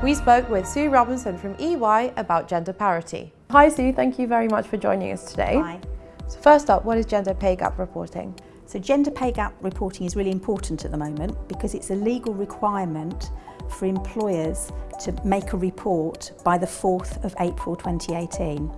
We spoke with Sue Robinson from EY about gender parity. Hi Sue, thank you very much for joining us today. Hi. So first up, what is gender pay gap reporting? So gender pay gap reporting is really important at the moment because it's a legal requirement for employers to make a report by the 4th of April 2018.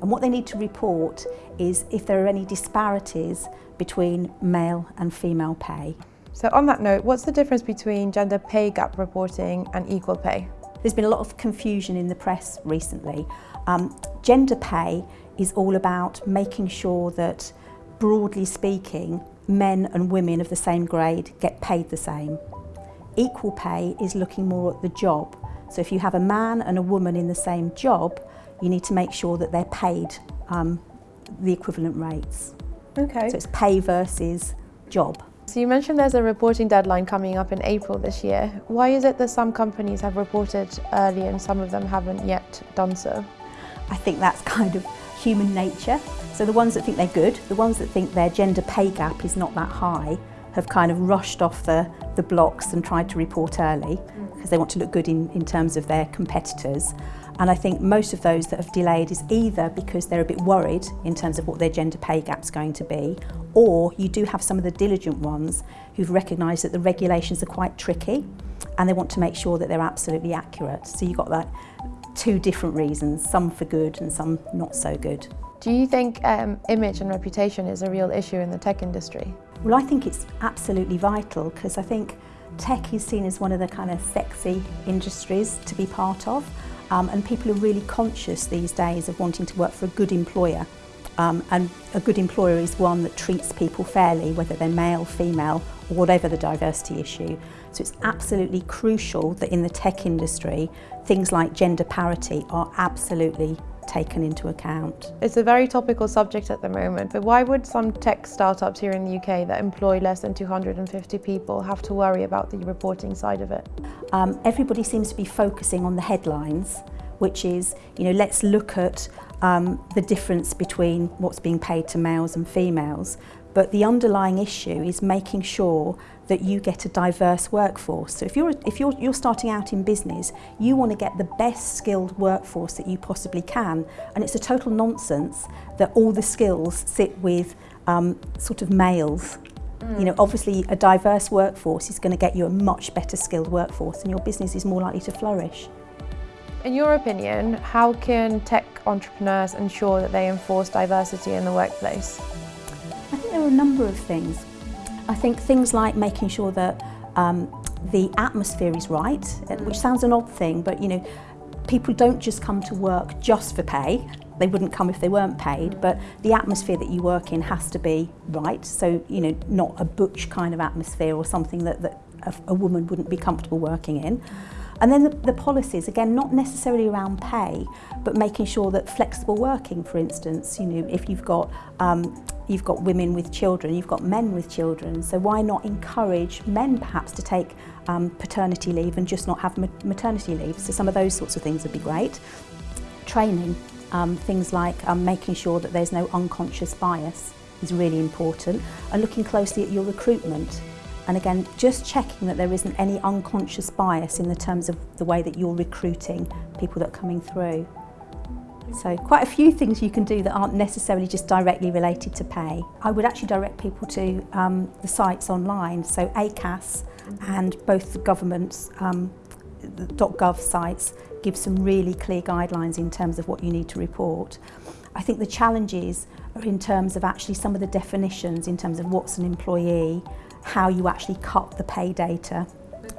And what they need to report is if there are any disparities between male and female pay. So on that note, what's the difference between gender pay gap reporting and equal pay? There's been a lot of confusion in the press recently. Um, gender pay is all about making sure that, broadly speaking, men and women of the same grade get paid the same. Equal pay is looking more at the job. So if you have a man and a woman in the same job, you need to make sure that they're paid um, the equivalent rates. Okay. So it's pay versus job. So you mentioned there's a reporting deadline coming up in April this year. Why is it that some companies have reported early and some of them haven't yet done so? I think that's kind of human nature. So the ones that think they're good, the ones that think their gender pay gap is not that high, have kind of rushed off the, the blocks and tried to report early because they want to look good in, in terms of their competitors. And I think most of those that have delayed is either because they're a bit worried in terms of what their gender pay gap's going to be, or you do have some of the diligent ones who've recognised that the regulations are quite tricky and they want to make sure that they're absolutely accurate. So you've got that two different reasons, some for good and some not so good. Do you think um, image and reputation is a real issue in the tech industry? Well, I think it's absolutely vital because I think tech is seen as one of the kind of sexy industries to be part of um, and people are really conscious these days of wanting to work for a good employer um, and a good employer is one that treats people fairly whether they're male, female or whatever the diversity issue. So it's absolutely crucial that in the tech industry things like gender parity are absolutely taken into account. It's a very topical subject at the moment, but why would some tech startups here in the UK that employ less than 250 people have to worry about the reporting side of it? Um, everybody seems to be focusing on the headlines, which is, you know, let's look at um, the difference between what's being paid to males and females. But the underlying issue is making sure that you get a diverse workforce. So if you're, if you're, you're starting out in business, you want to get the best skilled workforce that you possibly can. And it's a total nonsense that all the skills sit with um, sort of males. Mm. You know, obviously a diverse workforce is going to get you a much better skilled workforce and your business is more likely to flourish. In your opinion, how can tech entrepreneurs ensure that they enforce diversity in the workplace? a number of things. I think things like making sure that um, the atmosphere is right, uh, which mm. sounds an odd thing, but you know, people don't just come to work just for pay. They wouldn't come if they weren't paid, mm. but the atmosphere that you work in has to be right. So, you know, not a butch kind of atmosphere or something that, that a, a woman wouldn't be comfortable working in. Mm. And then the, the policies, again, not necessarily around pay, but making sure that flexible working, for instance, you know, if you've got um, you've got women with children, you've got men with children, so why not encourage men perhaps to take um, paternity leave and just not have maternity leave? So some of those sorts of things would be great. Training, um, things like um, making sure that there's no unconscious bias is really important and looking closely at your recruitment. And again, just checking that there isn't any unconscious bias in the terms of the way that you're recruiting people that are coming through. So quite a few things you can do that aren't necessarily just directly related to pay. I would actually direct people to um, the sites online, so ACAS and both the government's um, .gov sites gives some really clear guidelines in terms of what you need to report. I think the challenges are in terms of actually some of the definitions in terms of what's an employee, how you actually cut the pay data.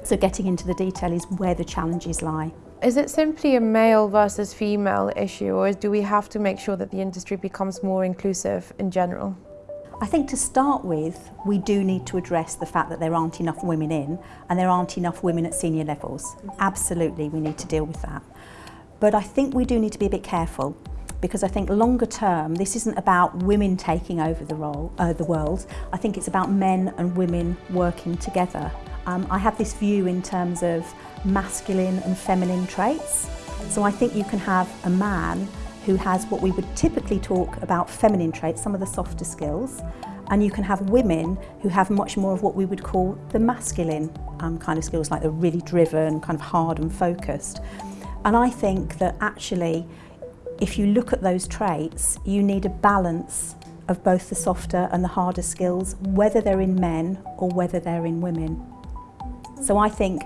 So getting into the detail is where the challenges lie. Is it simply a male versus female issue or do we have to make sure that the industry becomes more inclusive in general? I think to start with, we do need to address the fact that there aren't enough women in and there aren't enough women at senior levels. Absolutely, we need to deal with that. But I think we do need to be a bit careful because I think longer term, this isn't about women taking over the, role, uh, the world. I think it's about men and women working together. Um, I have this view in terms of masculine and feminine traits. So I think you can have a man who has what we would typically talk about feminine traits, some of the softer skills, and you can have women who have much more of what we would call the masculine um, kind of skills, like the really driven, kind of hard and focused. And I think that actually, if you look at those traits, you need a balance of both the softer and the harder skills, whether they're in men or whether they're in women. So I think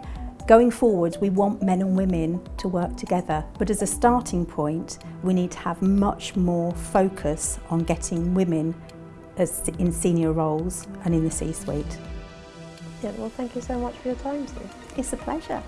going forward, we want men and women to work together. But as a starting point, we need to have much more focus on getting women as in senior roles and in the C-suite. Yeah, well, thank you so much for your time, Sue. It's a pleasure.